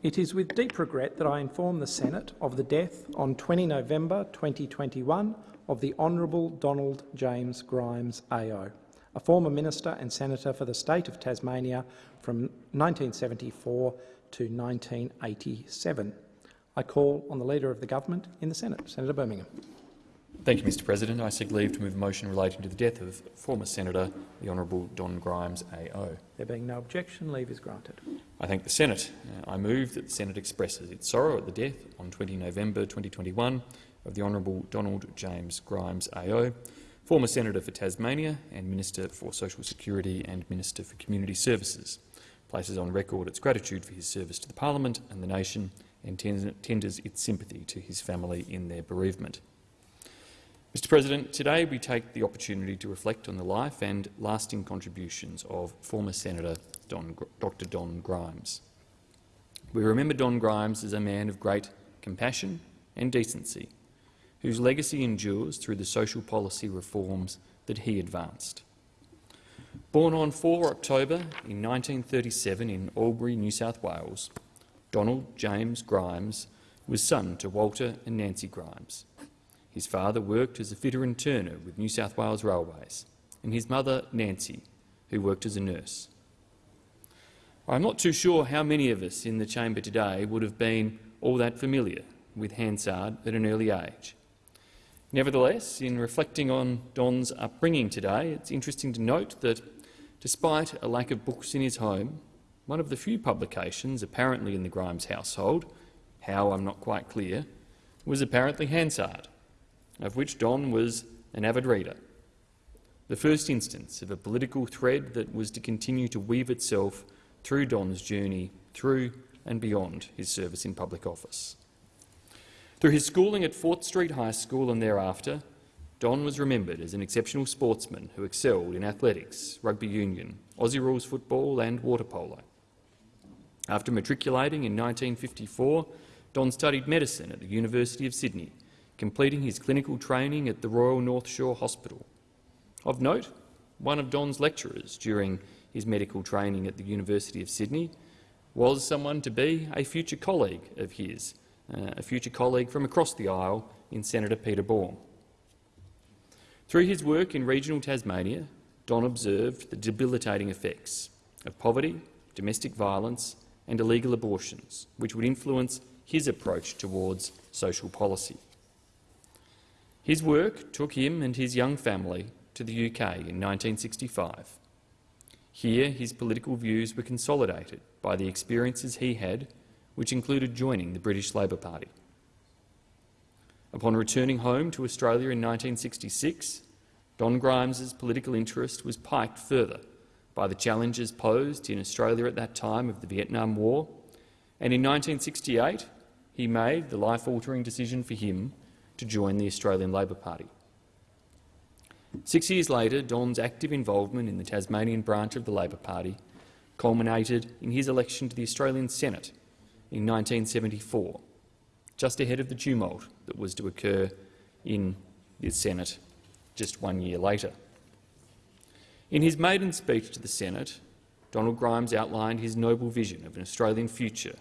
It is with deep regret that I inform the Senate of the death on 20 November 2021 of the Honourable Donald James Grimes AO, a former Minister and Senator for the state of Tasmania from 1974 to 1987. I call on the Leader of the Government in the Senate, Senator Birmingham. Thank you, Mr President. I seek leave to move a motion relating to the death of former Senator the Honourable Don Grimes AO. There being no objection, leave is granted. I thank the Senate. Uh, I move that the Senate expresses its sorrow at the death on 20 November 2021 of the Honourable Donald James Grimes AO, former Senator for Tasmania and Minister for Social Security and Minister for Community Services, places on record its gratitude for his service to the Parliament and the nation and tenders its sympathy to his family in their bereavement. Mr President, today we take the opportunity to reflect on the life and lasting contributions of former Senator Don, Dr Don Grimes. We remember Don Grimes as a man of great compassion and decency, whose legacy endures through the social policy reforms that he advanced. Born on 4 October in 1937 in Albury, New South Wales, Donald James Grimes was son to Walter and Nancy Grimes, his father worked as a fitter and turner with New South Wales Railways, and his mother, Nancy, who worked as a nurse. I'm not too sure how many of us in the chamber today would have been all that familiar with Hansard at an early age. Nevertheless, in reflecting on Don's upbringing today, it's interesting to note that, despite a lack of books in his home, one of the few publications apparently in the Grimes household, how I'm not quite clear, was apparently Hansard, of which Don was an avid reader. The first instance of a political thread that was to continue to weave itself through Don's journey through and beyond his service in public office. Through his schooling at Fort Street High School and thereafter, Don was remembered as an exceptional sportsman who excelled in athletics, rugby union, Aussie rules football and water polo. After matriculating in 1954, Don studied medicine at the University of Sydney completing his clinical training at the Royal North Shore Hospital. Of note, one of Don's lecturers during his medical training at the University of Sydney was someone to be a future colleague of his, uh, a future colleague from across the aisle in Senator Peter Baume. Through his work in regional Tasmania, Don observed the debilitating effects of poverty, domestic violence and illegal abortions, which would influence his approach towards social policy. His work took him and his young family to the UK in 1965. Here, his political views were consolidated by the experiences he had, which included joining the British Labor Party. Upon returning home to Australia in 1966, Don Grimes's political interest was piked further by the challenges posed in Australia at that time of the Vietnam War, and in 1968 he made the life-altering decision for him to join the Australian Labor Party. Six years later, Don's active involvement in the Tasmanian branch of the Labor Party culminated in his election to the Australian Senate in 1974, just ahead of the tumult that was to occur in the Senate just one year later. In his maiden speech to the Senate, Donald Grimes outlined his noble vision of an Australian future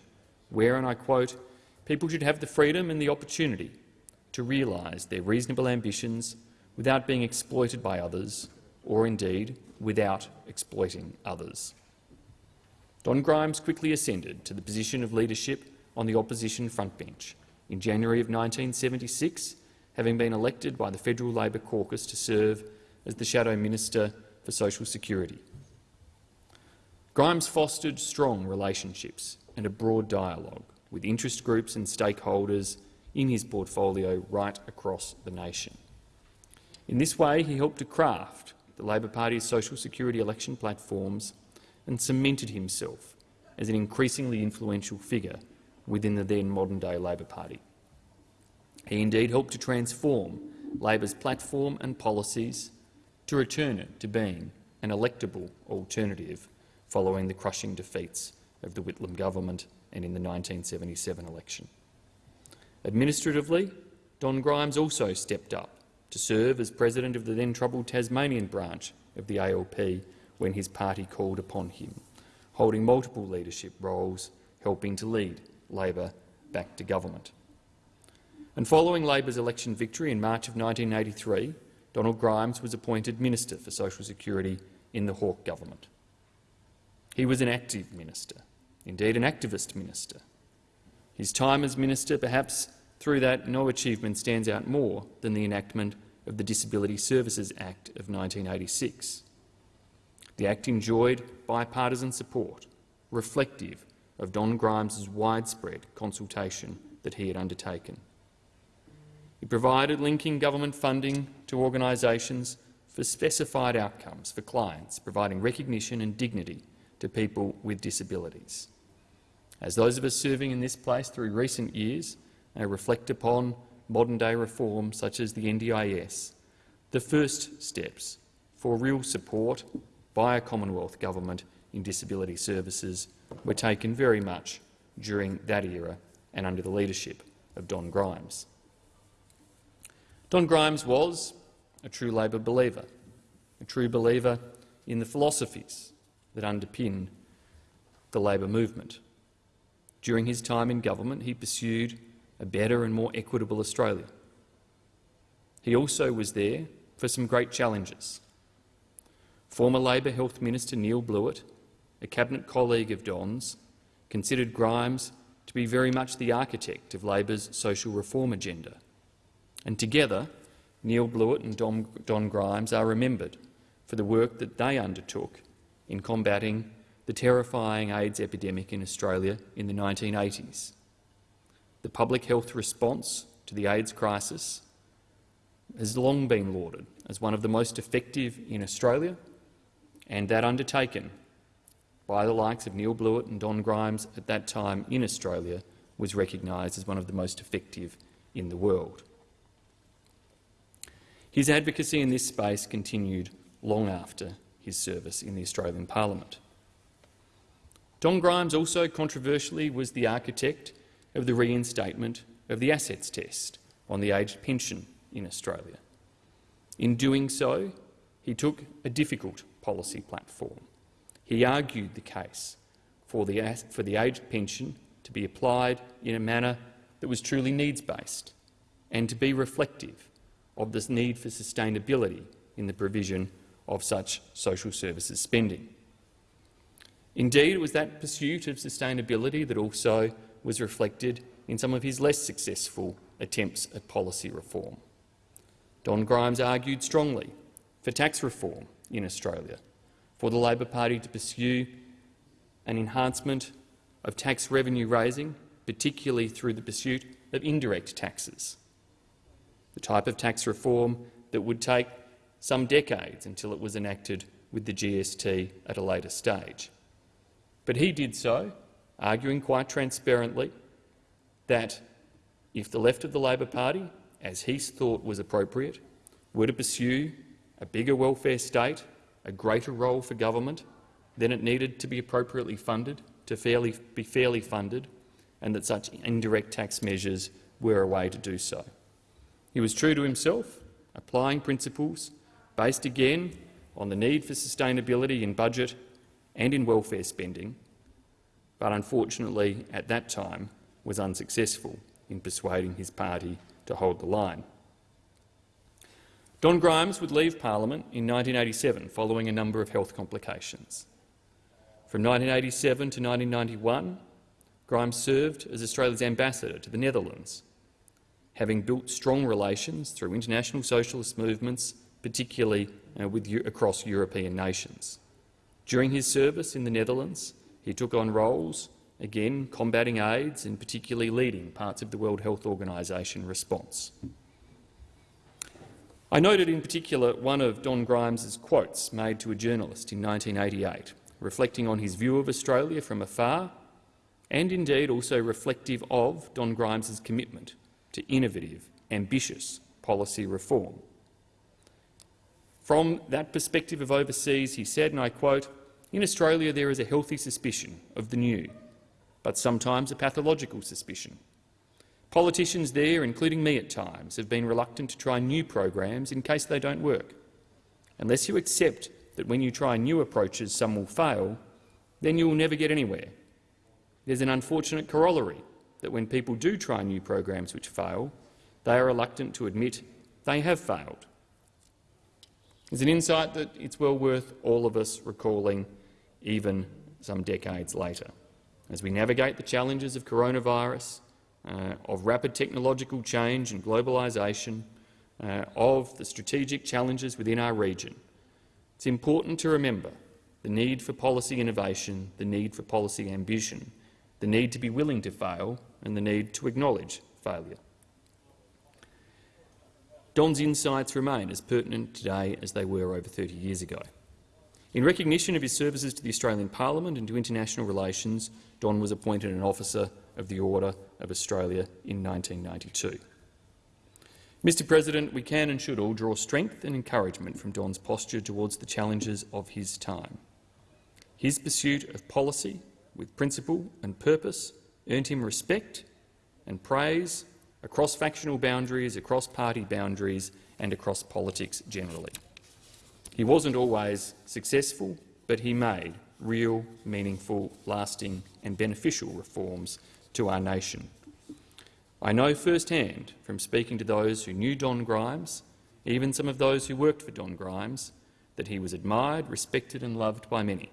where, and I quote, people should have the freedom and the opportunity to realise their reasonable ambitions without being exploited by others, or indeed without exploiting others. Don Grimes quickly ascended to the position of leadership on the opposition frontbench in January of 1976, having been elected by the Federal Labor caucus to serve as the Shadow Minister for Social Security. Grimes fostered strong relationships and a broad dialogue with interest groups and stakeholders in his portfolio right across the nation. In this way, he helped to craft the Labor Party's social security election platforms and cemented himself as an increasingly influential figure within the then modern-day Labor Party. He indeed helped to transform Labor's platform and policies to return it to being an electable alternative following the crushing defeats of the Whitlam government and in the 1977 election. Administratively, Don Grimes also stepped up to serve as president of the then troubled Tasmanian branch of the ALP when his party called upon him, holding multiple leadership roles, helping to lead Labor back to government. And following Labor's election victory in March of 1983, Donald Grimes was appointed Minister for Social Security in the Hawke government. He was an active minister, indeed an activist minister. His time as minister, perhaps through that no achievement stands out more than the enactment of the Disability Services Act of 1986. The Act enjoyed bipartisan support, reflective of Don Grimes's widespread consultation that he had undertaken. It provided linking government funding to organisations for specified outcomes for clients, providing recognition and dignity to people with disabilities. As those of us serving in this place through recent years may reflect upon modern-day reforms such as the NDIS, the first steps for real support by a Commonwealth government in disability services were taken very much during that era and under the leadership of Don Grimes. Don Grimes was a true Labor believer, a true believer in the philosophies that underpin the Labor movement. During his time in government, he pursued a better and more equitable Australia. He also was there for some great challenges. Former Labor Health Minister Neil Blewett, a cabinet colleague of Don's, considered Grimes to be very much the architect of Labor's social reform agenda. And together, Neil Blewett and Don, Don Grimes are remembered for the work that they undertook in combating the terrifying AIDS epidemic in Australia in the 1980s. The public health response to the AIDS crisis has long been lauded as one of the most effective in Australia, and that undertaken by the likes of Neil Blewett and Don Grimes at that time in Australia was recognised as one of the most effective in the world. His advocacy in this space continued long after his service in the Australian Parliament. Don Grimes also controversially was the architect of the reinstatement of the assets test on the aged pension in Australia. In doing so, he took a difficult policy platform. He argued the case for the, for the aged pension to be applied in a manner that was truly needs-based and to be reflective of this need for sustainability in the provision of such social services spending. Indeed, it was that pursuit of sustainability that also was reflected in some of his less successful attempts at policy reform. Don Grimes argued strongly for tax reform in Australia, for the Labor Party to pursue an enhancement of tax revenue raising, particularly through the pursuit of indirect taxes, the type of tax reform that would take some decades until it was enacted with the GST at a later stage. But he did so, arguing quite transparently that if the left of the Labor Party, as he thought was appropriate, were to pursue a bigger welfare state, a greater role for government, then it needed to be appropriately funded, to fairly, be fairly funded, and that such indirect tax measures were a way to do so. He was true to himself, applying principles based again on the need for sustainability in budget and in welfare spending, but unfortunately at that time was unsuccessful in persuading his party to hold the line. Don Grimes would leave Parliament in 1987 following a number of health complications. From 1987 to 1991, Grimes served as Australia's ambassador to the Netherlands, having built strong relations through international socialist movements, particularly uh, with, across European nations. During his service in the Netherlands, he took on roles, again combating AIDS and particularly leading parts of the World Health Organization response. I noted in particular one of Don Grimes's quotes made to a journalist in 1988, reflecting on his view of Australia from afar and indeed also reflective of Don Grimes's commitment to innovative, ambitious policy reform. From that perspective of overseas, he said, and I quote, in Australia there is a healthy suspicion of the new, but sometimes a pathological suspicion. Politicians there, including me at times, have been reluctant to try new programs in case they don't work. Unless you accept that when you try new approaches some will fail, then you will never get anywhere. There's an unfortunate corollary that when people do try new programs which fail, they are reluctant to admit they have failed. It's an insight that it's well worth all of us recalling even some decades later. As we navigate the challenges of coronavirus, uh, of rapid technological change and globalisation, uh, of the strategic challenges within our region, it's important to remember the need for policy innovation, the need for policy ambition, the need to be willing to fail and the need to acknowledge failure. Don's insights remain as pertinent today as they were over 30 years ago. In recognition of his services to the Australian Parliament and to international relations, Don was appointed an Officer of the Order of Australia in 1992. Mr President, we can and should all draw strength and encouragement from Don's posture towards the challenges of his time. His pursuit of policy with principle and purpose earned him respect and praise across factional boundaries, across party boundaries and across politics generally. He wasn't always successful, but he made real, meaningful, lasting and beneficial reforms to our nation. I know firsthand from speaking to those who knew Don Grimes, even some of those who worked for Don Grimes, that he was admired, respected and loved by many.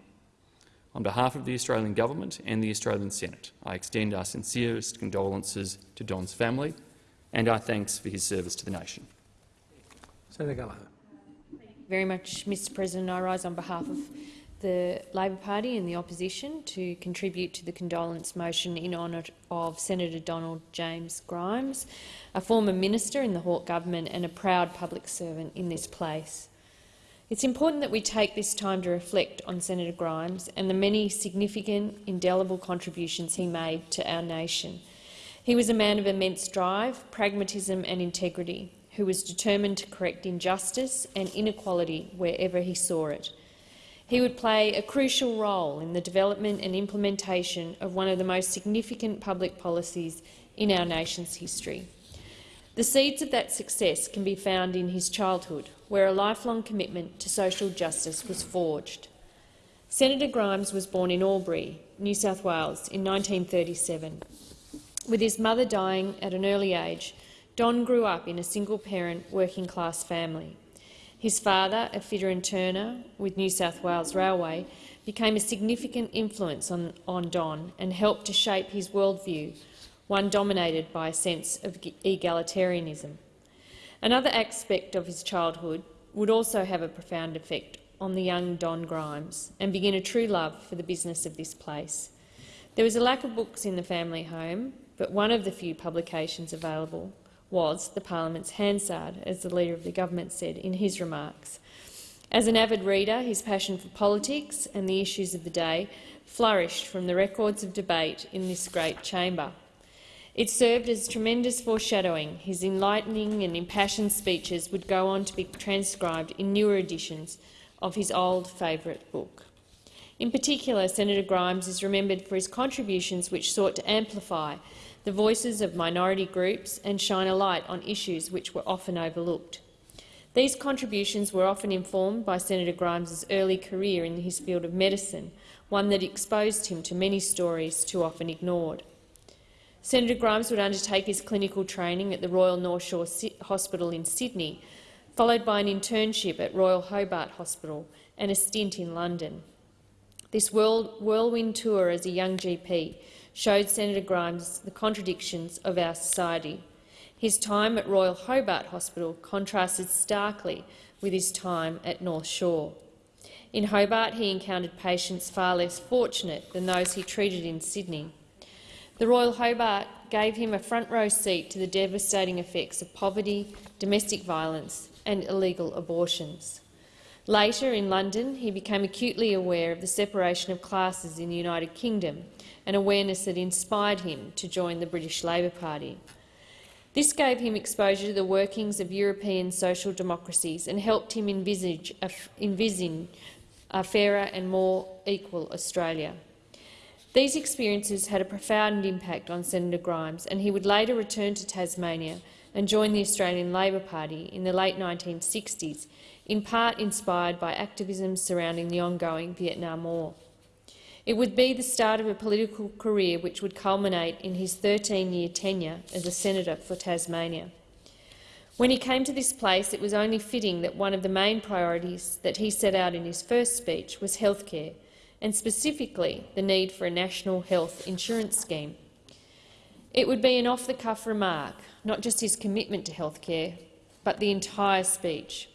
On behalf of the Australian Government and the Australian Senate, I extend our sincerest condolences to Don's family and our thanks for his service to the nation. Senator Gallagher very much, Mr President. I rise on behalf of the Labor Party and the opposition to contribute to the condolence motion in honour of Senator Donald James Grimes, a former minister in the Hawke government and a proud public servant in this place. It's important that we take this time to reflect on Senator Grimes and the many significant, indelible contributions he made to our nation. He was a man of immense drive, pragmatism and integrity who was determined to correct injustice and inequality wherever he saw it. He would play a crucial role in the development and implementation of one of the most significant public policies in our nation's history. The seeds of that success can be found in his childhood, where a lifelong commitment to social justice was forged. Senator Grimes was born in Albury, New South Wales, in 1937. With his mother dying at an early age, Don grew up in a single-parent, working-class family. His father, a fitter and turner with New South Wales Railway, became a significant influence on, on Don and helped to shape his worldview, one dominated by a sense of egalitarianism. Another aspect of his childhood would also have a profound effect on the young Don Grimes and begin a true love for the business of this place. There was a lack of books in the family home, but one of the few publications available was the parliament's Hansard, as the Leader of the Government said in his remarks. As an avid reader, his passion for politics and the issues of the day flourished from the records of debate in this great chamber. It served as tremendous foreshadowing. His enlightening and impassioned speeches would go on to be transcribed in newer editions of his old favourite book. In particular, Senator Grimes is remembered for his contributions which sought to amplify the voices of minority groups and shine a light on issues which were often overlooked. These contributions were often informed by Senator Grimes's early career in his field of medicine, one that exposed him to many stories too often ignored. Senator Grimes would undertake his clinical training at the Royal North Shore Hospital in Sydney, followed by an internship at Royal Hobart Hospital and a stint in London. This whirlwind tour as a young GP showed Senator Grimes the contradictions of our society. His time at Royal Hobart Hospital contrasted starkly with his time at North Shore. In Hobart, he encountered patients far less fortunate than those he treated in Sydney. The Royal Hobart gave him a front-row seat to the devastating effects of poverty, domestic violence and illegal abortions. Later, in London, he became acutely aware of the separation of classes in the United Kingdom an awareness that inspired him to join the British Labor Party. This gave him exposure to the workings of European social democracies and helped him envisage a, a fairer and more equal Australia. These experiences had a profound impact on Senator Grimes, and he would later return to Tasmania and join the Australian Labor Party in the late 1960s, in part inspired by activism surrounding the ongoing Vietnam War. It would be the start of a political career which would culminate in his 13-year tenure as a senator for Tasmania. When he came to this place, it was only fitting that one of the main priorities that he set out in his first speech was healthcare, and specifically the need for a national health insurance scheme. It would be an off-the-cuff remark, not just his commitment to healthcare, but the entire speech.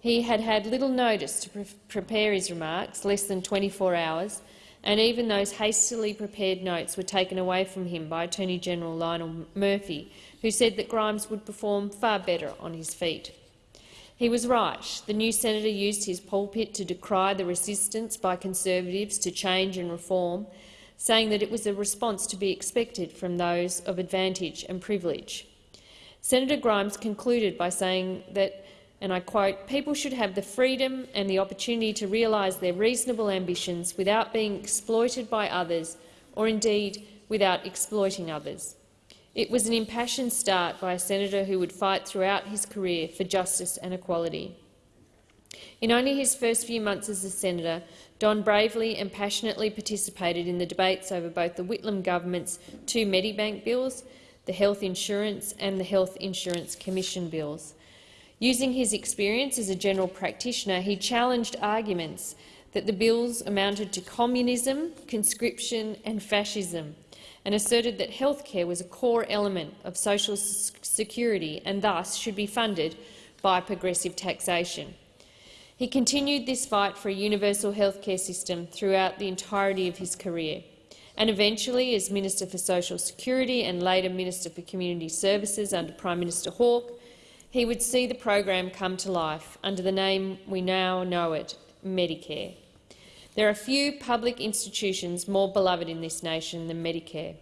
He had had little notice to pre prepare his remarks, less than 24 hours, and even those hastily prepared notes were taken away from him by Attorney-General Lionel Murphy, who said that Grimes would perform far better on his feet. He was right. The new senator used his pulpit to decry the resistance by Conservatives to change and reform, saying that it was a response to be expected from those of advantage and privilege. Senator Grimes concluded by saying that, and I quote, people should have the freedom and the opportunity to realise their reasonable ambitions without being exploited by others or indeed without exploiting others. It was an impassioned start by a senator who would fight throughout his career for justice and equality. In only his first few months as a senator, Don bravely and passionately participated in the debates over both the Whitlam government's two Medibank bills, the Health Insurance and the Health Insurance Commission bills. Using his experience as a general practitioner, he challenged arguments that the bills amounted to communism, conscription and fascism, and asserted that healthcare was a core element of social security and thus should be funded by progressive taxation. He continued this fight for a universal healthcare system throughout the entirety of his career, and eventually, as Minister for Social Security and later Minister for Community Services under Prime Minister Hawke, he would see the program come to life under the name we now know it, Medicare. There are few public institutions more beloved in this nation than Medicare.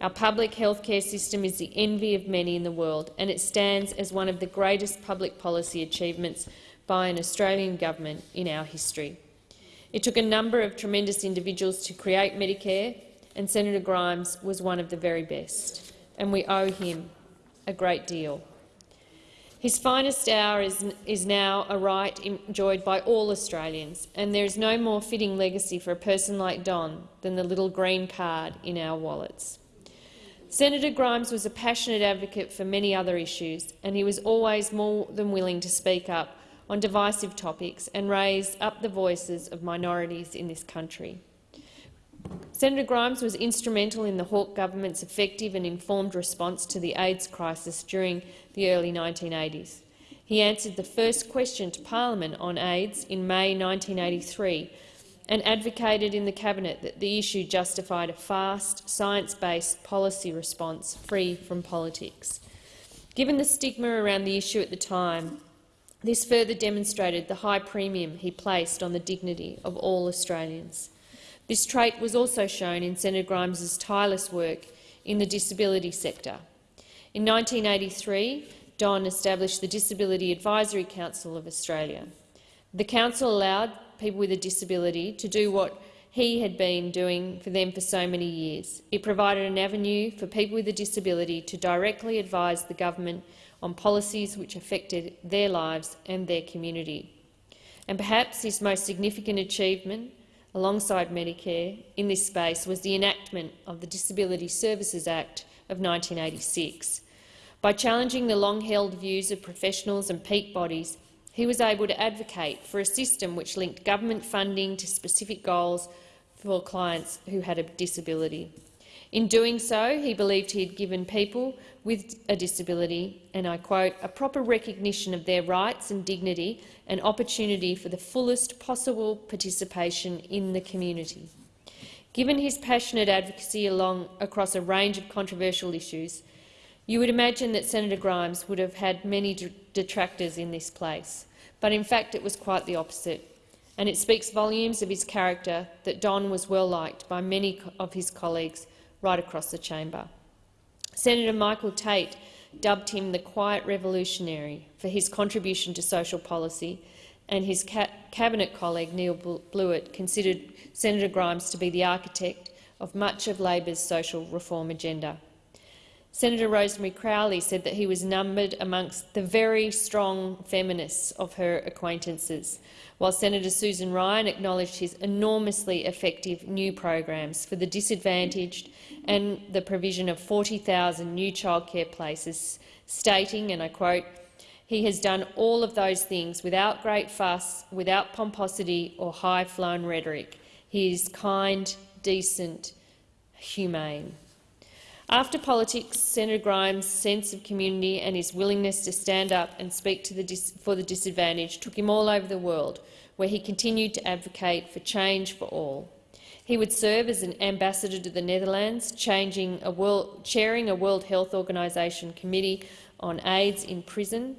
Our public health care system is the envy of many in the world, and it stands as one of the greatest public policy achievements by an Australian government in our history. It took a number of tremendous individuals to create Medicare, and Senator Grimes was one of the very best, and we owe him a great deal. His finest hour is, is now a right enjoyed by all Australians, and there is no more fitting legacy for a person like Don than the little green card in our wallets. Senator Grimes was a passionate advocate for many other issues, and he was always more than willing to speak up on divisive topics and raise up the voices of minorities in this country. Senator Grimes was instrumental in the Hawke government's effective and informed response to the AIDS crisis during the early 1980s. He answered the first question to parliament on AIDS in May 1983 and advocated in the Cabinet that the issue justified a fast, science-based policy response free from politics. Given the stigma around the issue at the time, this further demonstrated the high premium he placed on the dignity of all Australians. This trait was also shown in Senator Grimes's tireless work in the disability sector. In 1983, Don established the Disability Advisory Council of Australia. The council allowed people with a disability to do what he had been doing for them for so many years. It provided an avenue for people with a disability to directly advise the government on policies which affected their lives and their community. And perhaps his most significant achievement, alongside Medicare, in this space was the enactment of the Disability Services Act of 1986. By challenging the long-held views of professionals and peak bodies, he was able to advocate for a system which linked government funding to specific goals for clients who had a disability. In doing so, he believed he had given people with a disability, and I quote, a proper recognition of their rights and dignity and opportunity for the fullest possible participation in the community. Given his passionate advocacy along across a range of controversial issues, you would imagine that Senator Grimes would have had many detractors in this place, but in fact it was quite the opposite, and it speaks volumes of his character that Don was well liked by many of his colleagues right across the chamber. Senator Michael Tate dubbed him the quiet revolutionary for his contribution to social policy, and his ca cabinet colleague Neil Blewett considered Senator Grimes to be the architect of much of Labor's social reform agenda. Senator Rosemary Crowley said that he was numbered amongst the very strong feminists of her acquaintances, while Senator Susan Ryan acknowledged his enormously effective new programs for the disadvantaged and the provision of 40,000 new childcare places, stating, and I quote, he has done all of those things without great fuss, without pomposity or high-flown rhetoric. He is kind, decent, humane. After politics, Senator Grimes' sense of community and his willingness to stand up and speak the for the disadvantaged took him all over the world, where he continued to advocate for change for all. He would serve as an ambassador to the Netherlands, a world, chairing a World Health Organisation committee on AIDS in prison.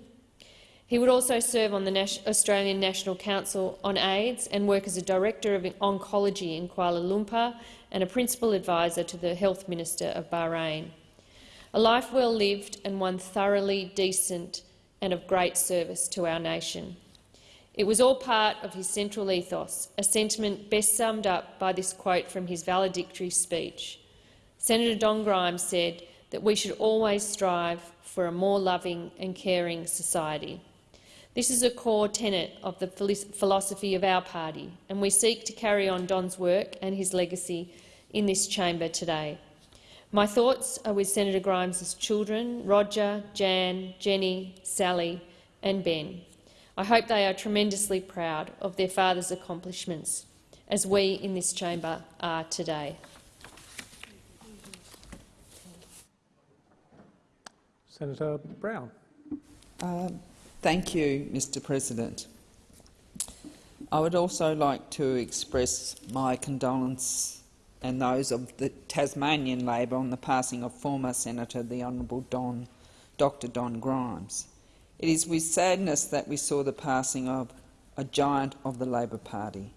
He would also serve on the Nas Australian National Council on AIDS and work as a Director of Oncology in Kuala Lumpur and a principal advisor to the Health Minister of Bahrain. A life well lived and one thoroughly decent and of great service to our nation. It was all part of his central ethos, a sentiment best summed up by this quote from his valedictory speech. Senator Don Grimes said that we should always strive for a more loving and caring society. This is a core tenet of the philosophy of our party, and we seek to carry on Don's work and his legacy in this chamber today. My thoughts are with Senator Grimes' children, Roger, Jan, Jenny, Sally and Ben. I hope they are tremendously proud of their father's accomplishments, as we in this chamber are today. Senator Brown. Um, Thank you, Mr President. I would also like to express my condolence and those of the Tasmanian Labor on the passing of former Senator the Honourable Don, Dr Don Grimes. It is with sadness that we saw the passing of a giant of the Labor Party.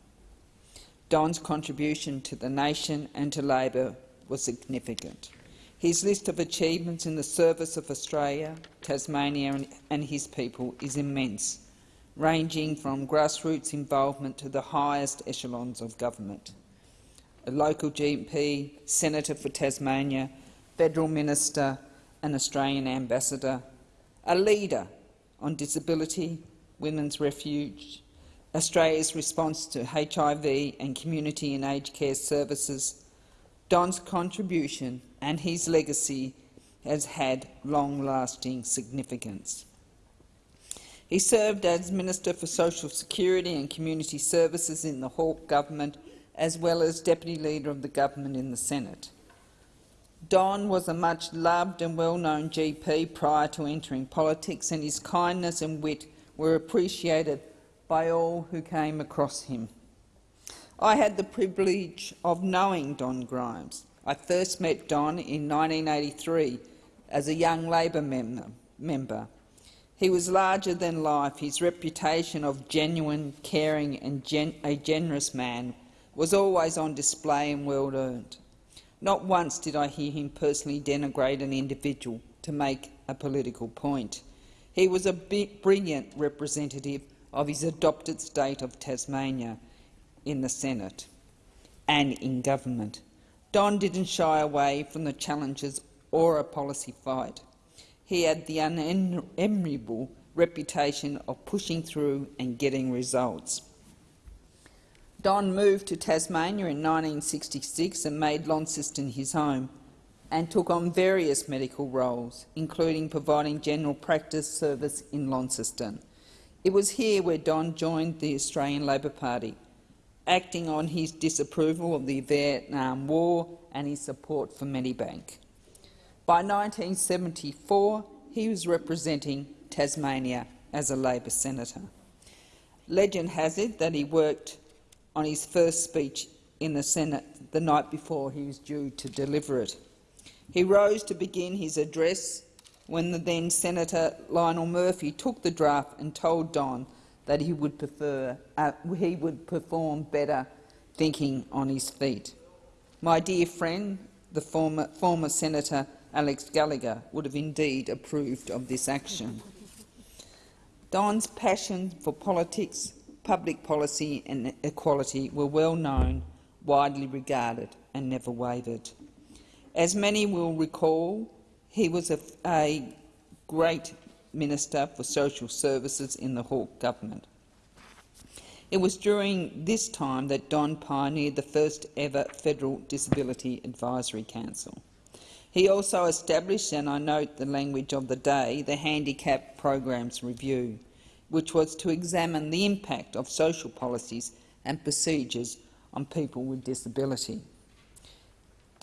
Don's contribution to the nation and to Labor was significant. His list of achievements in the service of Australia, Tasmania and his people is immense, ranging from grassroots involvement to the highest echelons of government. A local GP, Senator for Tasmania, Federal Minister and Australian Ambassador, a leader on disability, women's refuge, Australia's response to HIV and community and aged care services, Don's contribution and his legacy has had long-lasting significance. He served as Minister for Social Security and Community Services in the Hawke government, as well as Deputy Leader of the government in the Senate. Don was a much loved and well-known GP prior to entering politics, and his kindness and wit were appreciated by all who came across him. I had the privilege of knowing Don Grimes. I first met Don in 1983 as a young Labor mem member. He was larger than life. His reputation of genuine, caring and gen a generous man was always on display and well earned. Not once did I hear him personally denigrate an individual to make a political point. He was a brilliant representative of his adopted state of Tasmania in the Senate and in government. Don didn't shy away from the challenges or a policy fight. He had the unenviable reputation of pushing through and getting results. Don moved to Tasmania in 1966 and made Launceston his home and took on various medical roles, including providing general practice service in Launceston. It was here where Don joined the Australian Labor Party acting on his disapproval of the Vietnam War and his support for Medibank. By 1974, he was representing Tasmania as a Labor senator. Legend has it that he worked on his first speech in the Senate the night before he was due to deliver it. He rose to begin his address when the then Senator Lionel Murphy took the draft and told Don that he would prefer uh, he would perform better thinking on his feet. My dear friend, the former, former Senator Alex Gallacher would have indeed approved of this action. Don's passion for politics, public policy and equality were well known, widely regarded and never wavered. As many will recall, He was a, a great Minister for Social Services in the Hawke government. It was during this time that Don pioneered the first ever Federal Disability Advisory Council. He also established, and I note the language of the day, the Handicap Programs Review, which was to examine the impact of social policies and procedures on people with disability.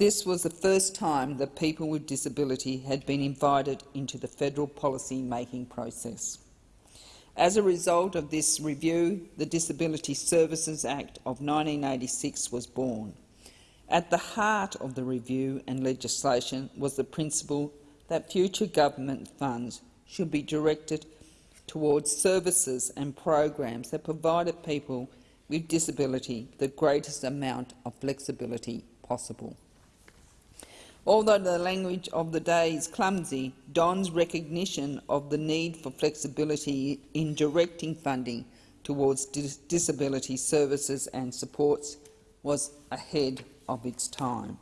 This was the first time that people with disability had been invited into the federal policy making process. As a result of this review, the Disability Services Act of 1986 was born. At the heart of the review and legislation was the principle that future government funds should be directed towards services and programs that provided people with disability the greatest amount of flexibility possible. Although the language of the day is clumsy, Don's recognition of the need for flexibility in directing funding towards dis disability services and supports was ahead of its time.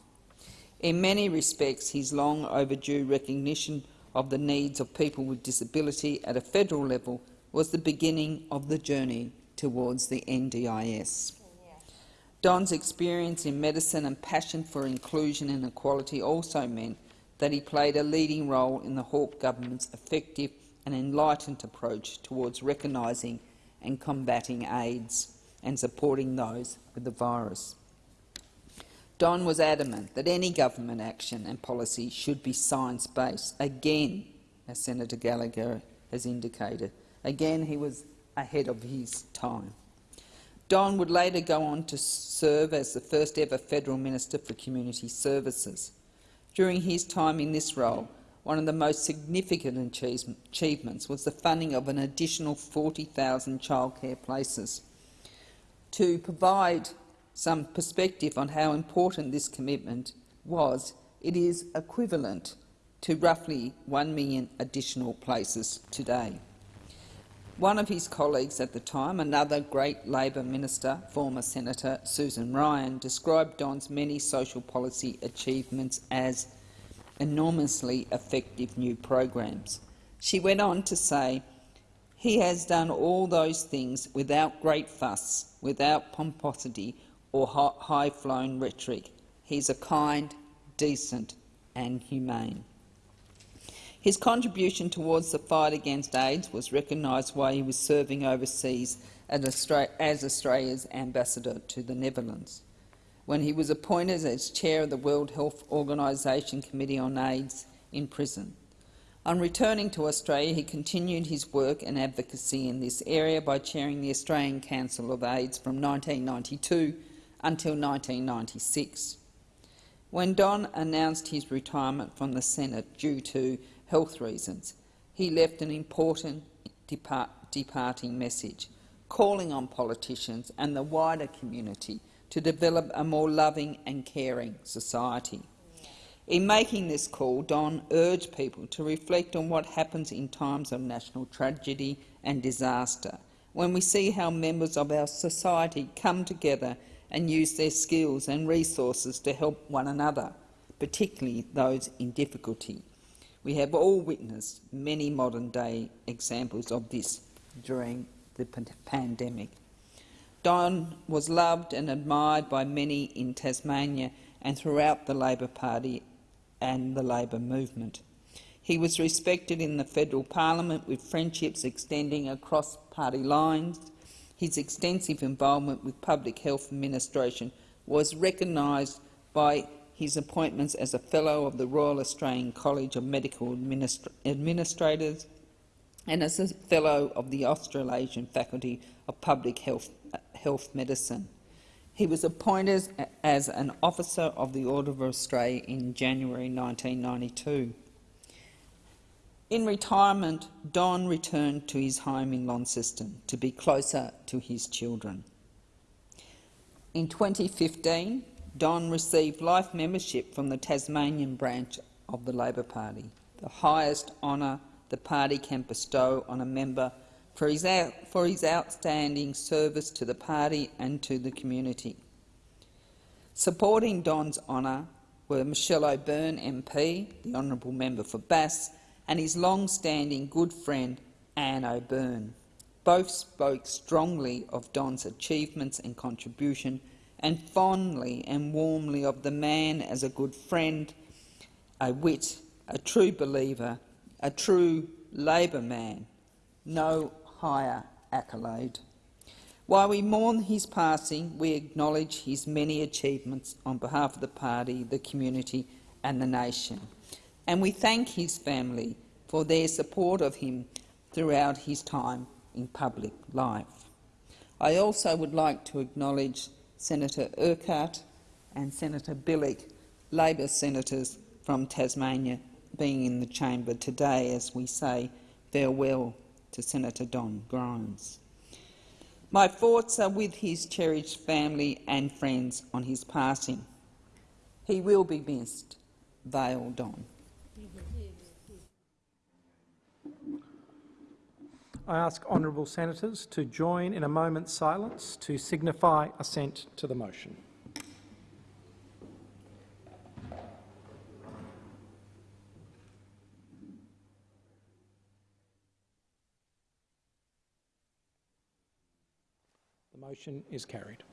In many respects, his long overdue recognition of the needs of people with disability at a federal level was the beginning of the journey towards the NDIS. Don's experience in medicine and passion for inclusion and equality also meant that he played a leading role in the Hawke government's effective and enlightened approach towards recognising and combating AIDS and supporting those with the virus. Don was adamant that any government action and policy should be science-based. Again, as Senator Gallagher has indicated, again he was ahead of his time. Don would later go on to serve as the first ever Federal Minister for Community Services. During his time in this role, one of the most significant achievements was the funding of an additional 40,000 childcare places. To provide some perspective on how important this commitment was, it is equivalent to roughly 1 million additional places today. One of his colleagues at the time, another great Labor minister, former Senator Susan Ryan, described Don's many social policy achievements as enormously effective new programs. She went on to say, he has done all those things without great fuss, without pomposity or high-flown rhetoric. He's a kind, decent and humane. His contribution towards the fight against AIDS was recognised while he was serving overseas as Australia's ambassador to the Netherlands. When he was appointed as chair of the World Health Organisation Committee on AIDS in prison. On returning to Australia, he continued his work and advocacy in this area by chairing the Australian Council of AIDS from 1992 until 1996. When Don announced his retirement from the Senate due to health reasons, he left an important depart departing message, calling on politicians and the wider community to develop a more loving and caring society. In making this call, Don urged people to reflect on what happens in times of national tragedy and disaster, when we see how members of our society come together and use their skills and resources to help one another, particularly those in difficulty. We have all witnessed many modern-day examples of this during the pandemic. Don was loved and admired by many in Tasmania and throughout the Labor Party and the Labor movement. He was respected in the federal parliament with friendships extending across party lines. His extensive involvement with public health administration was recognised by his appointments as a Fellow of the Royal Australian College of Medical Administra Administrators and as a Fellow of the Australasian Faculty of Public Health, Health Medicine. He was appointed as an Officer of the Order of Australia in January 1992. In retirement, Don returned to his home in Launceston to be closer to his children. In 2015, Don received life membership from the Tasmanian branch of the Labor Party, the highest honour the party can bestow on a member for his, for his outstanding service to the party and to the community. Supporting Don's honour were Michelle O'Byrne MP, the Honourable Member for Bass, and his long-standing good friend Anne O'Byrne. Both spoke strongly of Don's achievements and contribution, and fondly and warmly of the man as a good friend, a wit, a true believer, a true Labor man. No higher accolade. While we mourn his passing, we acknowledge his many achievements on behalf of the party, the community and the nation. And we thank his family for their support of him throughout his time in public life. I also would like to acknowledge Senator Urquhart and Senator Bilyk, Labor senators from Tasmania, being in the chamber today as we say farewell to Senator Don Grimes. My thoughts are with his cherished family and friends on his passing. He will be missed. Vale Don. I ask honourable senators to join in a moment's silence to signify assent to the motion. The motion is carried.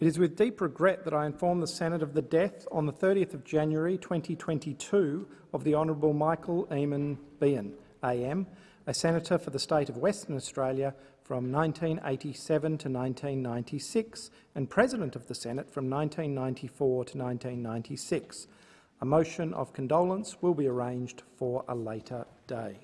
It is with deep regret that I inform the Senate of the death on the 30th of January 2022 of the Honourable Michael Eamon Beahan, AM, a senator for the state of Western Australia from 1987 to 1996 and President of the Senate from 1994 to 1996. A motion of condolence will be arranged for a later day.